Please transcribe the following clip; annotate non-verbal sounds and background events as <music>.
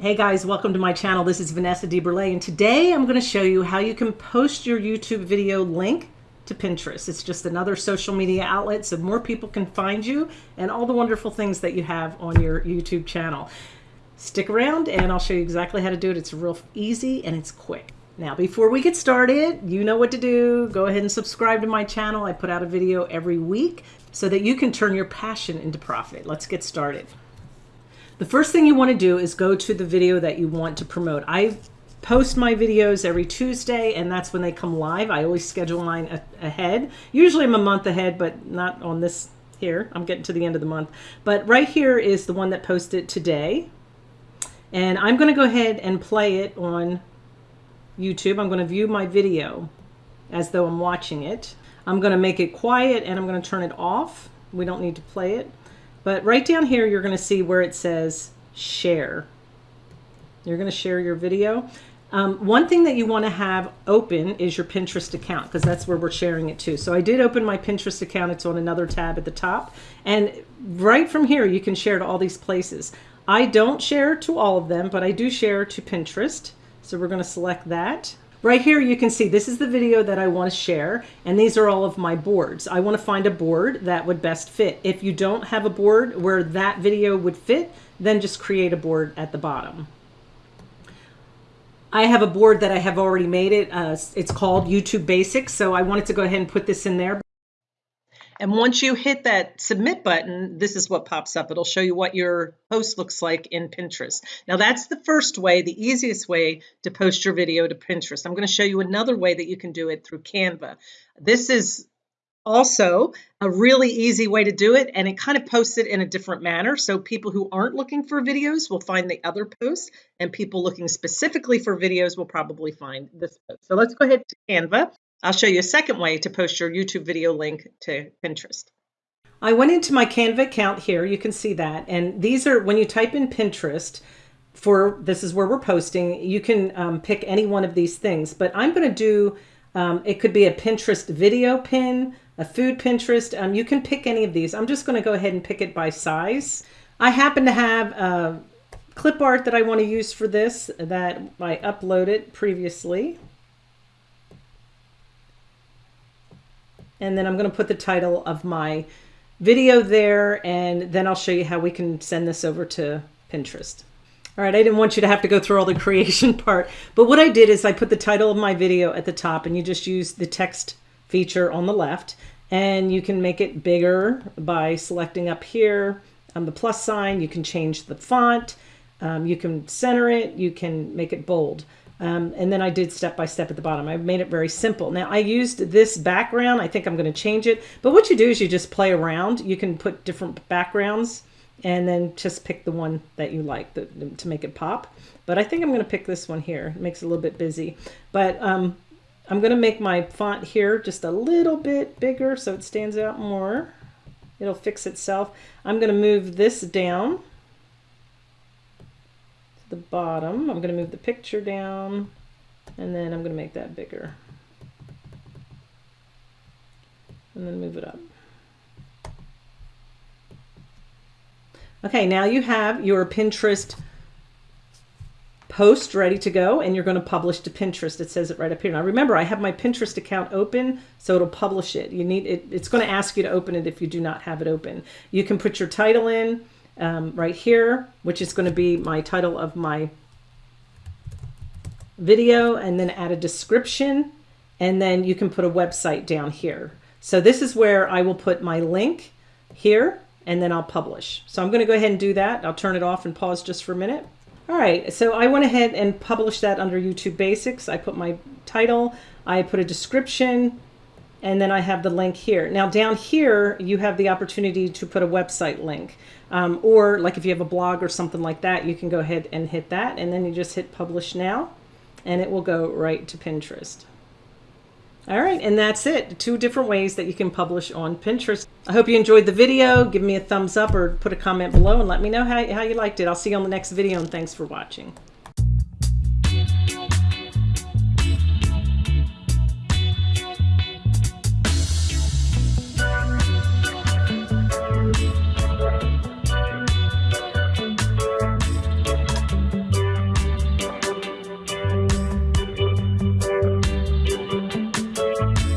Hey guys, welcome to my channel. This is Vanessa DeBurle, and today I'm going to show you how you can post your YouTube video link to Pinterest. It's just another social media outlet so more people can find you and all the wonderful things that you have on your YouTube channel. Stick around and I'll show you exactly how to do it. It's real easy and it's quick. Now, before we get started, you know what to do. Go ahead and subscribe to my channel. I put out a video every week so that you can turn your passion into profit. Let's get started. The first thing you want to do is go to the video that you want to promote. I post my videos every Tuesday and that's when they come live. I always schedule mine ahead. Usually I'm a month ahead, but not on this here. I'm getting to the end of the month. But right here is the one that posted today. And I'm going to go ahead and play it on YouTube. I'm going to view my video as though I'm watching it. I'm going to make it quiet and I'm going to turn it off. We don't need to play it. But right down here, you're going to see where it says share. You're going to share your video. Um, one thing that you want to have open is your Pinterest account because that's where we're sharing it to. So I did open my Pinterest account. It's on another tab at the top. And right from here, you can share to all these places. I don't share to all of them, but I do share to Pinterest. So we're going to select that. Right here you can see this is the video that I want to share and these are all of my boards. I want to find a board that would best fit. If you don't have a board where that video would fit, then just create a board at the bottom. I have a board that I have already made it. Uh, it's called YouTube Basics, so I wanted to go ahead and put this in there. And once you hit that submit button, this is what pops up. It'll show you what your post looks like in Pinterest. Now that's the first way, the easiest way to post your video to Pinterest. I'm going to show you another way that you can do it through Canva. This is also a really easy way to do it and it kind of posts it in a different manner so people who aren't looking for videos will find the other post and people looking specifically for videos will probably find this post. So let's go ahead to Canva I'll show you a second way to post your YouTube video link to Pinterest. I went into my Canva account here. You can see that. And these are, when you type in Pinterest, for this is where we're posting, you can um, pick any one of these things. But I'm going to do, um, it could be a Pinterest video pin, a food Pinterest. Um, you can pick any of these. I'm just going to go ahead and pick it by size. I happen to have uh, clip art that I want to use for this that I uploaded previously. And then I'm going to put the title of my video there and then I'll show you how we can send this over to Pinterest. All right, I didn't want you to have to go through all the <laughs> creation part, but what I did is I put the title of my video at the top and you just use the text feature on the left and you can make it bigger by selecting up here on the plus sign. You can change the font, um, you can center it, you can make it bold. Um, and then I did step by step at the bottom. I made it very simple. Now I used this background. I think I'm going to change it. But what you do is you just play around. You can put different backgrounds and then just pick the one that you like the, to make it pop. But I think I'm going to pick this one here. It makes it a little bit busy. But um, I'm going to make my font here just a little bit bigger so it stands out more. It'll fix itself. I'm going to move this down the bottom. I'm going to move the picture down and then I'm going to make that bigger. And then move it up. Okay, now you have your Pinterest post ready to go and you're going to publish to Pinterest. It says it right up here. Now remember, I have my Pinterest account open, so it'll publish it. You need it. It's going to ask you to open it if you do not have it open. You can put your title in um, right here, which is going to be my title of my video and then add a description and then you can put a website down here. So this is where I will put my link here and then I'll publish. So I'm going to go ahead and do that. I'll turn it off and pause just for a minute. All right, so I went ahead and published that under YouTube Basics. I put my title, I put a description, and then I have the link here. Now down here, you have the opportunity to put a website link. Um, or like if you have a blog or something like that, you can go ahead and hit that and then you just hit publish now and it will go right to Pinterest. All right, and that's it. Two different ways that you can publish on Pinterest. I hope you enjoyed the video. Give me a thumbs up or put a comment below and let me know how, how you liked it. I'll see you on the next video and thanks for watching.